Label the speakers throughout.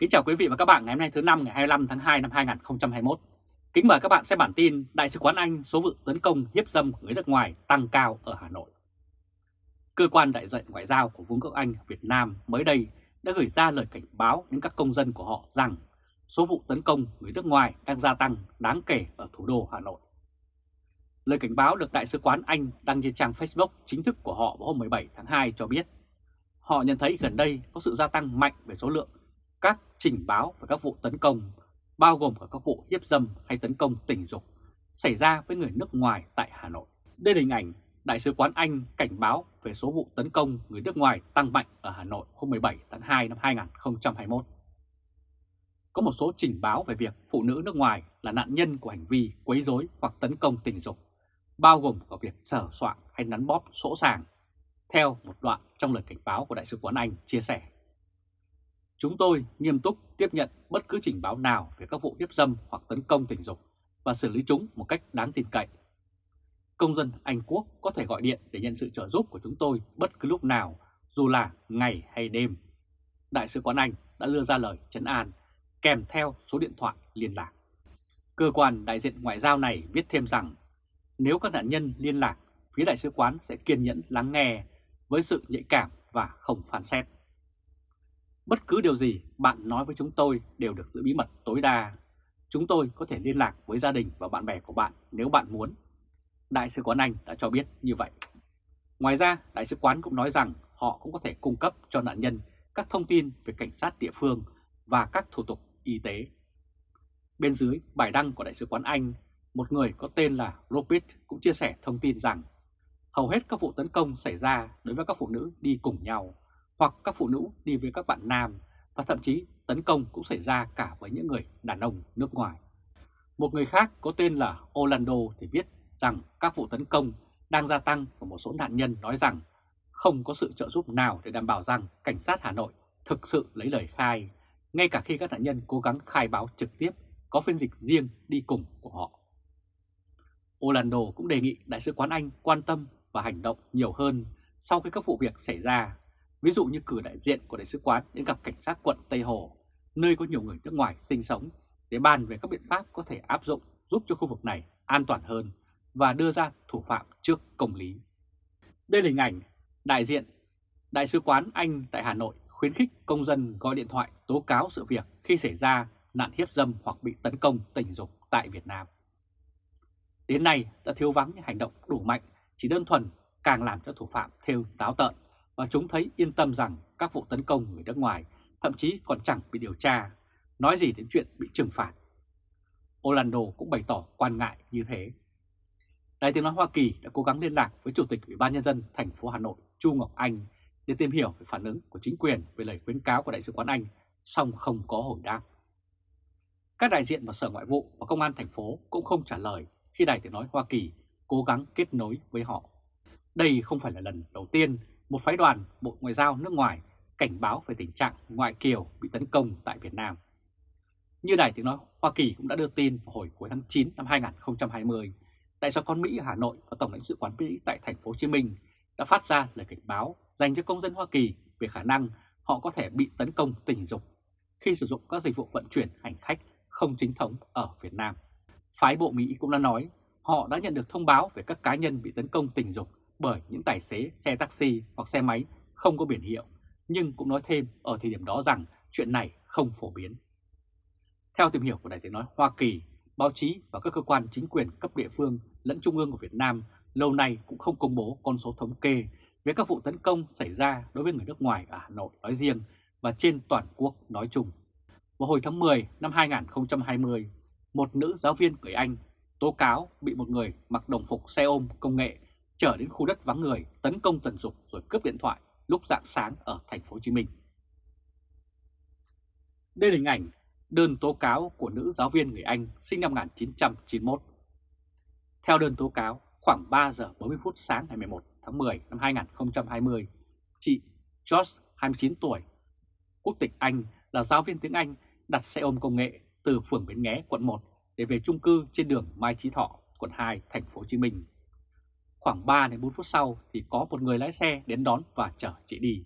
Speaker 1: Kính chào quý vị và các bạn ngày hôm nay thứ năm, ngày 25 tháng 2 năm 2021. Kính mời các bạn xem bản tin Đại sứ quán Anh số vụ tấn công hiếp dâm người nước ngoài tăng cao ở Hà Nội. Cơ quan đại diện ngoại giao của Vương quốc Anh, Việt Nam mới đây đã gửi ra lời cảnh báo đến các công dân của họ rằng số vụ tấn công người nước ngoài đang gia tăng đáng kể ở thủ đô Hà Nội. Lời cảnh báo được Đại sứ quán Anh đăng trên trang Facebook chính thức của họ vào hôm 17 tháng 2 cho biết họ nhận thấy gần đây có sự gia tăng mạnh về số lượng trình báo về các vụ tấn công, bao gồm cả các vụ hiếp dâm hay tấn công tình dục xảy ra với người nước ngoài tại Hà Nội. Đây là hình ảnh Đại sứ quán Anh cảnh báo về số vụ tấn công người nước ngoài tăng mạnh ở Hà Nội hôm 17 tháng 2 năm 2021. Có một số trình báo về việc phụ nữ nước ngoài là nạn nhân của hành vi quấy rối hoặc tấn công tình dục, bao gồm cả việc sở soạn hay nắn bóp sỗ sàng, theo một đoạn trong lời cảnh báo của Đại sứ quán Anh chia sẻ. Chúng tôi nghiêm túc tiếp nhận bất cứ trình báo nào về các vụ hiếp dâm hoặc tấn công tình dục và xử lý chúng một cách đáng tin cậy. Công dân Anh Quốc có thể gọi điện để nhận sự trợ giúp của chúng tôi bất cứ lúc nào, dù là ngày hay đêm. Đại sứ quán Anh đã đưa ra lời trấn an kèm theo số điện thoại liên lạc. Cơ quan đại diện ngoại giao này viết thêm rằng nếu các nạn nhân liên lạc, phía đại sứ quán sẽ kiên nhẫn lắng nghe với sự nhạy cảm và không phán xét. Bất cứ điều gì bạn nói với chúng tôi đều được giữ bí mật tối đa. Chúng tôi có thể liên lạc với gia đình và bạn bè của bạn nếu bạn muốn. Đại sứ quán Anh đã cho biết như vậy. Ngoài ra, Đại sứ quán cũng nói rằng họ cũng có thể cung cấp cho nạn nhân các thông tin về cảnh sát địa phương và các thủ tục y tế. Bên dưới bài đăng của Đại sứ quán Anh, một người có tên là Robert cũng chia sẻ thông tin rằng hầu hết các vụ tấn công xảy ra đối với các phụ nữ đi cùng nhau hoặc các phụ nữ đi với các bạn nam và thậm chí tấn công cũng xảy ra cả với những người đàn ông nước ngoài. Một người khác có tên là Orlando thì viết rằng các vụ tấn công đang gia tăng và một số nạn nhân nói rằng không có sự trợ giúp nào để đảm bảo rằng cảnh sát Hà Nội thực sự lấy lời khai, ngay cả khi các nạn nhân cố gắng khai báo trực tiếp có phiên dịch riêng đi cùng của họ. Orlando cũng đề nghị Đại sứ quán Anh quan tâm và hành động nhiều hơn sau khi các vụ việc xảy ra ví dụ như cử đại diện của đại sứ quán đến gặp cảnh sát quận Tây Hồ, nơi có nhiều người nước ngoài sinh sống, để bàn về các biện pháp có thể áp dụng giúp cho khu vực này an toàn hơn và đưa ra thủ phạm trước công lý. Đây là hình ảnh đại diện Đại sứ quán Anh tại Hà Nội khuyến khích công dân gọi điện thoại tố cáo sự việc khi xảy ra nạn hiếp dâm hoặc bị tấn công tình dục tại Việt Nam. Đến nay đã thiếu vắng những hành động đủ mạnh, chỉ đơn thuần càng làm cho thủ phạm thêu táo tợn và chúng thấy yên tâm rằng các vụ tấn công người nước ngoài thậm chí còn chẳng bị điều tra, nói gì đến chuyện bị trừng phạt. Orlando cũng bày tỏ quan ngại như thế. Đại tiếng nói Hoa Kỳ đã cố gắng liên lạc với Chủ tịch Ủy ban Nhân dân thành phố Hà Nội Chu Ngọc Anh để tìm hiểu về phản ứng của chính quyền về lời khuyến cáo của Đại sứ quán Anh, song không có hồi đáp. Các đại diện và Sở Ngoại vụ và Công an thành phố cũng không trả lời khi Đài tiếng nói Hoa Kỳ cố gắng kết nối với họ. Đây không phải là lần đầu tiên một phái đoàn Bộ Ngoại giao nước ngoài cảnh báo về tình trạng ngoại kiều bị tấn công tại Việt Nam. Như Đài Tiếng Nói Hoa Kỳ cũng đã đưa tin vào hồi cuối tháng 9 năm 2020, Đại sứ quán Mỹ ở Hà Nội và Tổng lãnh sự quán Mỹ tại thành phố Hồ Chí Minh đã phát ra lời cảnh báo dành cho công dân Hoa Kỳ về khả năng họ có thể bị tấn công tình dục khi sử dụng các dịch vụ vận chuyển hành khách không chính thống ở Việt Nam. Phái bộ Mỹ cũng đã nói họ đã nhận được thông báo về các cá nhân bị tấn công tình dục bởi những tài xế xe taxi hoặc xe máy không có biển hiệu, nhưng cũng nói thêm ở thời điểm đó rằng chuyện này không phổ biến. Theo tìm hiểu của Đài tiếng nói Hoa Kỳ, báo chí và các cơ quan chính quyền cấp địa phương lẫn trung ương của Việt Nam lâu nay cũng không công bố con số thống kê về các vụ tấn công xảy ra đối với người nước ngoài ở Hà Nội nói riêng và trên toàn quốc nói chung. Vào hồi tháng 10 năm 2020, một nữ giáo viên người Anh tố cáo bị một người mặc đồng phục xe ôm công nghệ chở đến khu đất vắng người tấn công tần dục rồi cướp điện thoại lúc rạng sáng ở thành phố Hồ Chí Minh. Đây là hình ảnh đơn tố cáo của nữ giáo viên người Anh sinh năm 1991. Theo đơn tố cáo, khoảng 3 giờ 40 phút sáng ngày 11 tháng 10 năm 2020, chị George, 29 tuổi, quốc tịch Anh là giáo viên tiếng Anh đặt xe ôm công nghệ từ phường Bến Nghé, quận 1 để về chung cư trên đường Mai Chí Thọ, quận 2, thành phố Hồ Chí Minh Khoảng 3 đến 4 phút sau thì có một người lái xe đến đón và chở chị đi.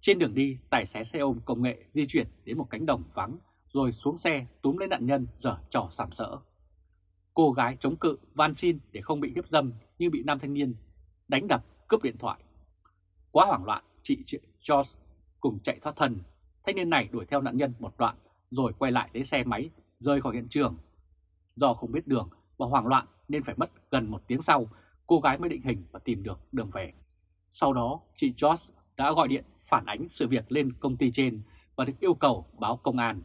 Speaker 1: Trên đường đi, tài xế xe ôm công nghệ di chuyển đến một cánh đồng vắng rồi xuống xe túm lấy nạn nhân dở trò sảm sỡ. Cô gái chống cự van xin để không bị hiếp dâm nhưng bị nam thanh niên đánh đập cướp điện thoại. Quá hoảng loạn, chị George cùng chạy thoát thân. Thanh niên này đuổi theo nạn nhân một đoạn rồi quay lại lấy xe máy rời khỏi hiện trường. Do không biết đường và hoảng loạn nên phải mất gần một tiếng sau cô gái mới định hình và tìm được đường về. Sau đó, chị George đã gọi điện phản ánh sự việc lên công ty trên và được yêu cầu báo công an.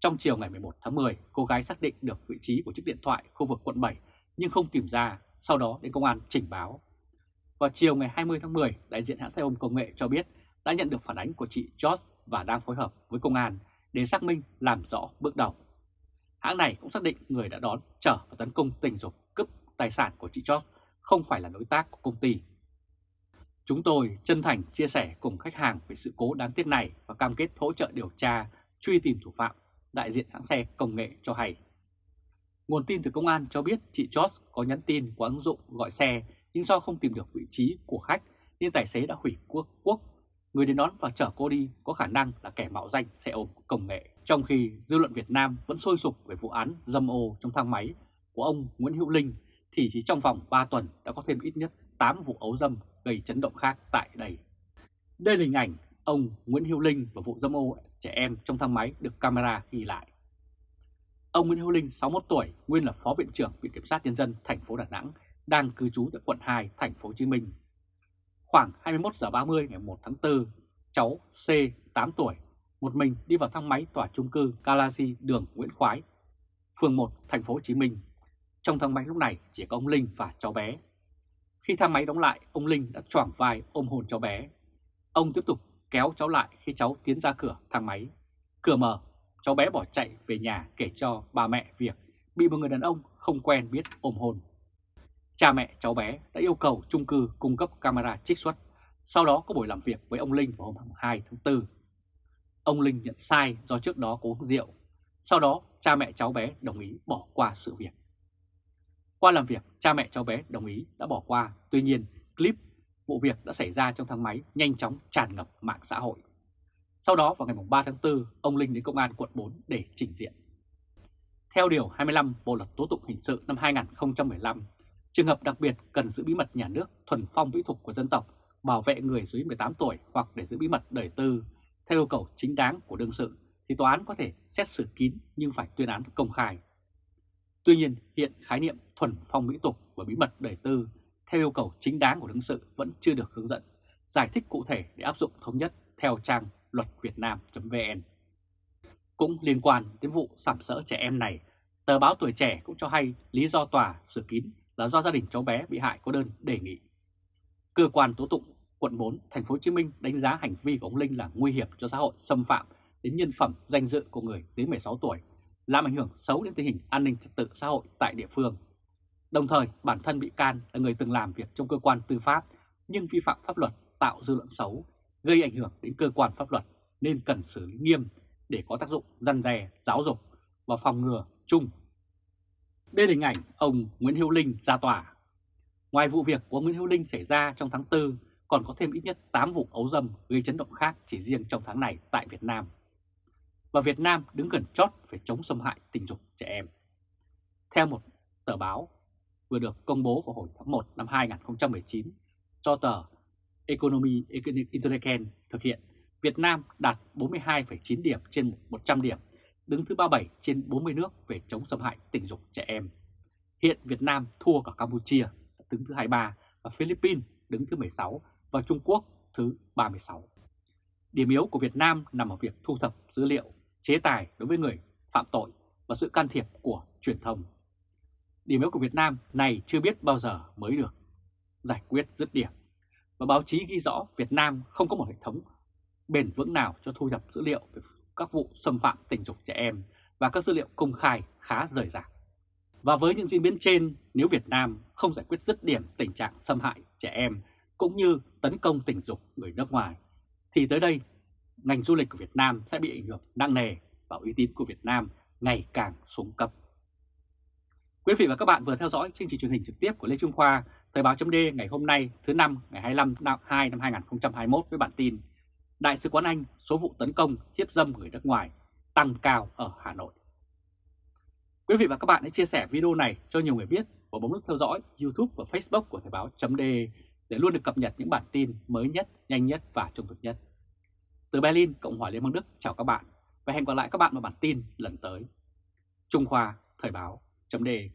Speaker 1: Trong chiều ngày 11 tháng 10, cô gái xác định được vị trí của chiếc điện thoại khu vực quận 7 nhưng không tìm ra, sau đó đến công an trình báo. Vào chiều ngày 20 tháng 10, đại diện hãng xe ôm công nghệ cho biết đã nhận được phản ánh của chị George và đang phối hợp với công an để xác minh làm rõ bước đầu. Hãng này cũng xác định người đã đón, chở và tấn công tình dục cướp tài sản của chị George không phải là đối tác của công ty. Chúng tôi chân thành chia sẻ cùng khách hàng về sự cố đáng tiếc này và cam kết hỗ trợ điều tra, truy tìm thủ phạm, đại diện hãng xe công nghệ cho hay. Nguồn tin từ công an cho biết chị George có nhắn tin qua ứng dụng gọi xe nhưng do không tìm được vị trí của khách nên tài xế đã hủy quốc quốc. Người đến đón và chở cô đi có khả năng là kẻ mạo danh xe ôm công nghệ. Trong khi dư luận Việt Nam vẫn sôi sục về vụ án dâm ô trong thang máy của ông Nguyễn Hữu Linh thì chỉ trong vòng 3 tuần đã có thêm ít nhất 8 vụ ấu dâm gây chấn động khác tại đây. Đây là hình ảnh ông Nguyễn Hiếu Linh và vụ dâm ô trẻ em trong thang máy được camera ghi lại. Ông Nguyễn Hiếu Linh, 61 tuổi, nguyên là Phó Viện trưởng Viện Kiểm sát Nhân dân thành phố Đà Nẵng, đang cư trú tại quận 2, thành phố Hồ Chí Minh. Khoảng 21 giờ 30 ngày 1 tháng 4, cháu C, 8 tuổi, một mình đi vào thang máy tòa trung cư Galaxy đường Nguyễn Khoái, phường 1, thành phố Hồ Chí Minh. Trong thang máy lúc này chỉ có ông Linh và cháu bé. Khi thang máy đóng lại, ông Linh đã choảng vai ôm hồn cháu bé. Ông tiếp tục kéo cháu lại khi cháu tiến ra cửa thang máy. Cửa mở, cháu bé bỏ chạy về nhà kể cho bà mẹ việc bị một người đàn ông không quen biết ôm hôn. Cha mẹ cháu bé đã yêu cầu chung cư cung cấp camera trích xuất, sau đó có buổi làm việc với ông Linh vào hôm 2 tháng 4. Ông Linh nhận sai do trước đó có uống rượu, sau đó cha mẹ cháu bé đồng ý bỏ qua sự việc. Qua làm việc, cha mẹ cháu bé đồng ý đã bỏ qua, tuy nhiên clip vụ việc đã xảy ra trong thang máy nhanh chóng tràn ngập mạng xã hội. Sau đó vào ngày 3 tháng 4, ông Linh đến Công an quận 4 để trình diện. Theo Điều 25 Bộ Luật Tố Tụng Hình sự năm 2015, trường hợp đặc biệt cần giữ bí mật nhà nước thuần phong vĩ thục của dân tộc, bảo vệ người dưới 18 tuổi hoặc để giữ bí mật đời tư, theo yêu cầu chính đáng của đương sự, thì tòa án có thể xét xử kín nhưng phải tuyên án công khai. Tuy nhiên, hiện khái niệm thuần phong mỹ tục và bí mật đời tư theo yêu cầu chính đáng của đương sự vẫn chưa được hướng dẫn, giải thích cụ thể để áp dụng thống nhất theo trang luật Việt Nam.vn. Cũng liên quan đến vụ sảm sỡ trẻ em này, tờ báo Tuổi Trẻ cũng cho hay lý do tòa xử kín là do gia đình cháu bé bị hại có đơn đề nghị. Cơ quan tố tụng quận 4 thành phố Hồ Chí Minh đánh giá hành vi của ông Linh là nguy hiểm cho xã hội, xâm phạm đến nhân phẩm danh dự của người dưới 16 tuổi, làm ảnh hưởng xấu đến tình hình an ninh trật tự xã hội tại địa phương. Đồng thời, bản thân bị can là người từng làm việc trong cơ quan tư pháp nhưng vi phạm pháp luật tạo dư luận xấu, gây ảnh hưởng đến cơ quan pháp luật nên cần xử lý nghiêm để có tác dụng răn đe, giáo dục và phòng ngừa chung. Đây là hình ảnh ông Nguyễn Hữu Linh ra tòa. Ngoài vụ việc của Nguyễn Hữu Linh xảy ra trong tháng 4, còn có thêm ít nhất 8 vụ ấu dâm gây chấn động khác chỉ riêng trong tháng này tại Việt Nam. Và Việt Nam đứng gần chót về chống xâm hại tình dục trẻ em. Theo một tờ báo vừa được công bố vào hồi tháng 1 năm 2019 cho tờ Economy Intelligence thực hiện, Việt Nam đạt 42,9 điểm trên 100 điểm, đứng thứ 37 trên 40 nước về chống xâm hại tình dục trẻ em. Hiện Việt Nam thua cả Campuchia, đứng thứ 23, và Philippines đứng thứ 16 và Trung Quốc thứ 36. Điểm yếu của Việt Nam nằm ở việc thu thập dữ liệu, chế tài đối với người phạm tội và sự can thiệp của truyền thông. Điểm yếu của Việt Nam này chưa biết bao giờ mới được giải quyết dứt điểm. Và báo chí ghi rõ Việt Nam không có một hệ thống bền vững nào cho thu thập dữ liệu về các vụ xâm phạm tình dục trẻ em và các dữ liệu công khai khá rời rạc. Và với những diễn biến trên, nếu Việt Nam không giải quyết dứt điểm tình trạng xâm hại trẻ em cũng như tấn công tình dục người nước ngoài, thì tới đây ngành du lịch của Việt Nam sẽ bị ảnh hưởng nặng nề và uy tín của Việt Nam ngày càng xuống cấp. Quý vị và các bạn vừa theo dõi chương trình truyền hình trực tiếp của Lê Trung Khoa, Thời báo chấm ngày hôm nay thứ năm ngày 25 tháng 2 năm 2021 với bản tin Đại sứ quán Anh số vụ tấn công hiếp dâm người nước ngoài tăng cao ở Hà Nội. Quý vị và các bạn hãy chia sẻ video này cho nhiều người biết và bấm nút theo dõi YouTube và Facebook của Thời báo.de để luôn được cập nhật những bản tin mới nhất, nhanh nhất và trung thực nhất. Từ Berlin, Cộng hòa Liên bang Đức chào các bạn và hẹn gặp lại các bạn vào bản tin lần tới. Trung Khoa Thời Báo. Chấm đề.